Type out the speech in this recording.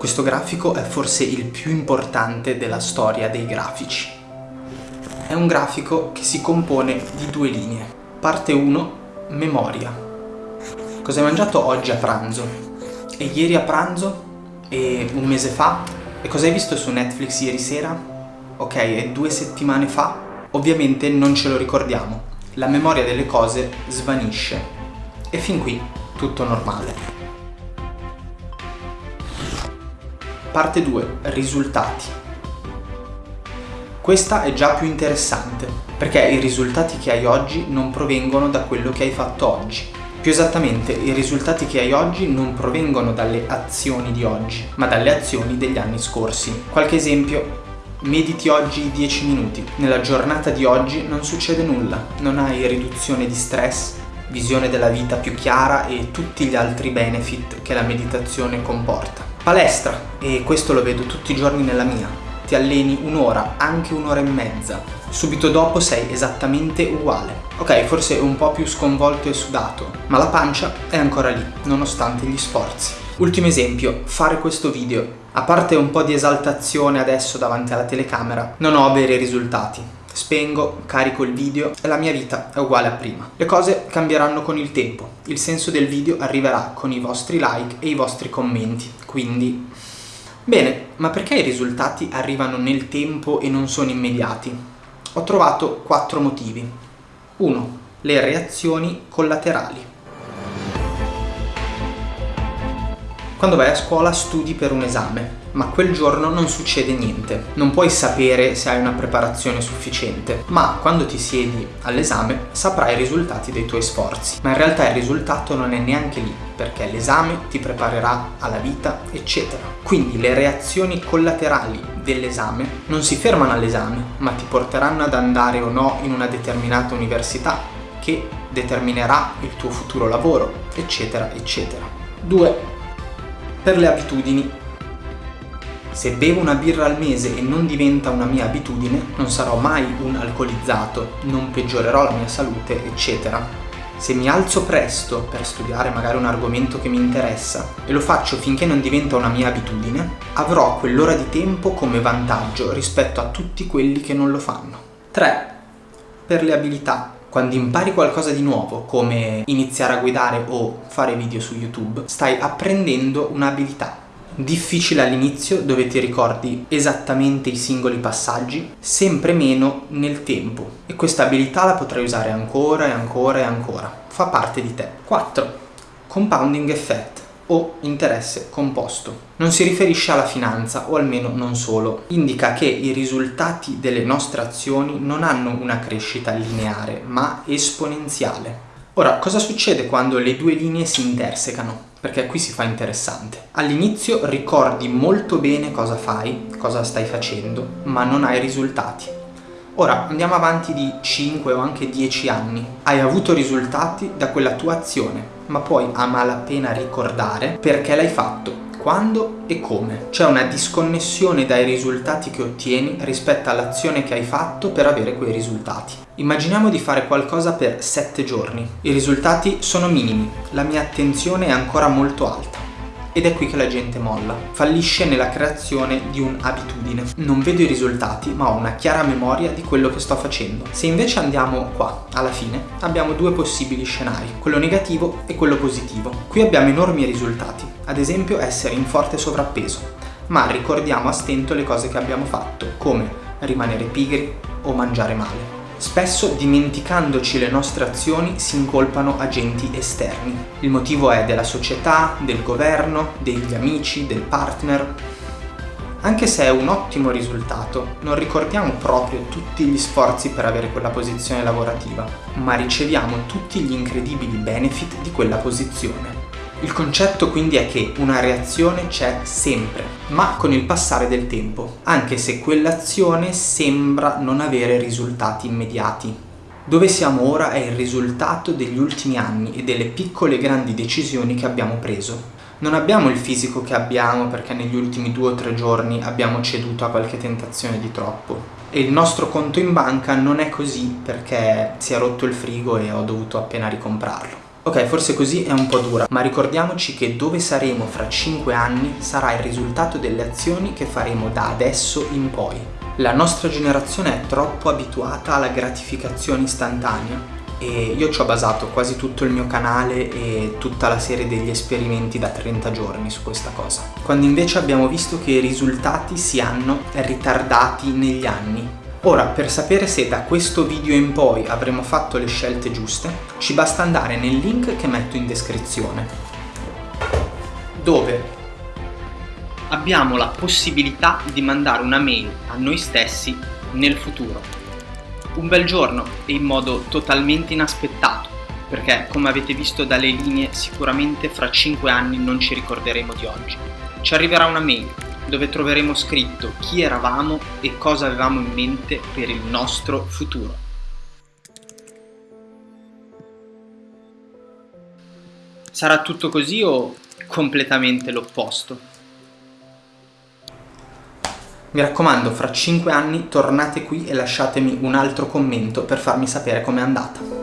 Questo grafico è forse il più importante della storia dei grafici. È un grafico che si compone di due linee. Parte 1, memoria. Cosa hai mangiato oggi a pranzo? E ieri a pranzo? E un mese fa? E cosa hai visto su Netflix ieri sera? Ok, e due settimane fa? Ovviamente non ce lo ricordiamo. La memoria delle cose svanisce. E fin qui tutto normale. Parte 2. Risultati. Questa è già più interessante, perché i risultati che hai oggi non provengono da quello che hai fatto oggi. Più esattamente, i risultati che hai oggi non provengono dalle azioni di oggi, ma dalle azioni degli anni scorsi. Qualche esempio? Mediti oggi 10 minuti. Nella giornata di oggi non succede nulla, non hai riduzione di stress, visione della vita più chiara e tutti gli altri benefit che la meditazione comporta. Palestra, e questo lo vedo tutti i giorni nella mia. Ti alleni un'ora, anche un'ora e mezza. Subito dopo sei esattamente uguale. Ok, forse un po' più sconvolto e sudato, ma la pancia è ancora lì, nonostante gli sforzi. Ultimo esempio, fare questo video. A parte un po' di esaltazione adesso davanti alla telecamera, non ho veri risultati. Spengo, carico il video e la mia vita è uguale a prima. Le cose cambieranno con il tempo. Il senso del video arriverà con i vostri like e i vostri commenti. Quindi... Bene, ma perché i risultati arrivano nel tempo e non sono immediati? Ho trovato quattro motivi. 1. Le reazioni collaterali. Quando vai a scuola studi per un esame, ma quel giorno non succede niente. Non puoi sapere se hai una preparazione sufficiente, ma quando ti siedi all'esame saprai i risultati dei tuoi sforzi. Ma in realtà il risultato non è neanche lì, perché l'esame ti preparerà alla vita, eccetera. Quindi le reazioni collaterali dell'esame non si fermano all'esame, ma ti porteranno ad andare o no in una determinata università, che determinerà il tuo futuro lavoro, eccetera, eccetera. 2 per le abitudini. Se bevo una birra al mese e non diventa una mia abitudine, non sarò mai un alcolizzato, non peggiorerò la mia salute, eccetera. Se mi alzo presto per studiare magari un argomento che mi interessa e lo faccio finché non diventa una mia abitudine, avrò quell'ora di tempo come vantaggio rispetto a tutti quelli che non lo fanno. 3. Per le abilità. Quando impari qualcosa di nuovo, come iniziare a guidare o fare video su YouTube, stai apprendendo un'abilità. Difficile all'inizio dove ti ricordi esattamente i singoli passaggi, sempre meno nel tempo. E questa abilità la potrai usare ancora e ancora e ancora. Fa parte di te. 4. Compounding effect o interesse composto. Non si riferisce alla finanza, o almeno non solo. Indica che i risultati delle nostre azioni non hanno una crescita lineare, ma esponenziale. Ora, cosa succede quando le due linee si intersecano? Perché qui si fa interessante. All'inizio ricordi molto bene cosa fai, cosa stai facendo, ma non hai risultati. Ora andiamo avanti di 5 o anche 10 anni. Hai avuto risultati da quella tua azione, ma puoi a malapena ricordare perché l'hai fatto, quando e come. C'è una disconnessione dai risultati che ottieni rispetto all'azione che hai fatto per avere quei risultati. Immaginiamo di fare qualcosa per 7 giorni. I risultati sono minimi, la mia attenzione è ancora molto alta ed è qui che la gente molla. Fallisce nella creazione di un'abitudine. Non vedo i risultati, ma ho una chiara memoria di quello che sto facendo. Se invece andiamo qua, alla fine, abbiamo due possibili scenari, quello negativo e quello positivo. Qui abbiamo enormi risultati, ad esempio essere in forte sovrappeso, ma ricordiamo a stento le cose che abbiamo fatto, come rimanere pigri o mangiare male. Spesso dimenticandoci le nostre azioni si incolpano agenti esterni. Il motivo è della società, del governo, degli amici, del partner. Anche se è un ottimo risultato, non ricordiamo proprio tutti gli sforzi per avere quella posizione lavorativa, ma riceviamo tutti gli incredibili benefit di quella posizione. Il concetto quindi è che una reazione c'è sempre, ma con il passare del tempo, anche se quell'azione sembra non avere risultati immediati. Dove siamo ora è il risultato degli ultimi anni e delle piccole e grandi decisioni che abbiamo preso. Non abbiamo il fisico che abbiamo perché negli ultimi due o tre giorni abbiamo ceduto a qualche tentazione di troppo. E il nostro conto in banca non è così perché si è rotto il frigo e ho dovuto appena ricomprarlo. Ok, forse così è un po' dura, ma ricordiamoci che dove saremo fra 5 anni sarà il risultato delle azioni che faremo da adesso in poi. La nostra generazione è troppo abituata alla gratificazione istantanea e io ci ho basato quasi tutto il mio canale e tutta la serie degli esperimenti da 30 giorni su questa cosa. Quando invece abbiamo visto che i risultati si hanno ritardati negli anni Ora, per sapere se da questo video in poi avremo fatto le scelte giuste, ci basta andare nel link che metto in descrizione, dove abbiamo la possibilità di mandare una mail a noi stessi nel futuro. Un bel giorno e in modo totalmente inaspettato, perché come avete visto dalle linee sicuramente fra 5 anni non ci ricorderemo di oggi. Ci arriverà una mail dove troveremo scritto chi eravamo e cosa avevamo in mente per il nostro futuro. Sarà tutto così o completamente l'opposto? Mi raccomando, fra 5 anni tornate qui e lasciatemi un altro commento per farmi sapere com'è andata.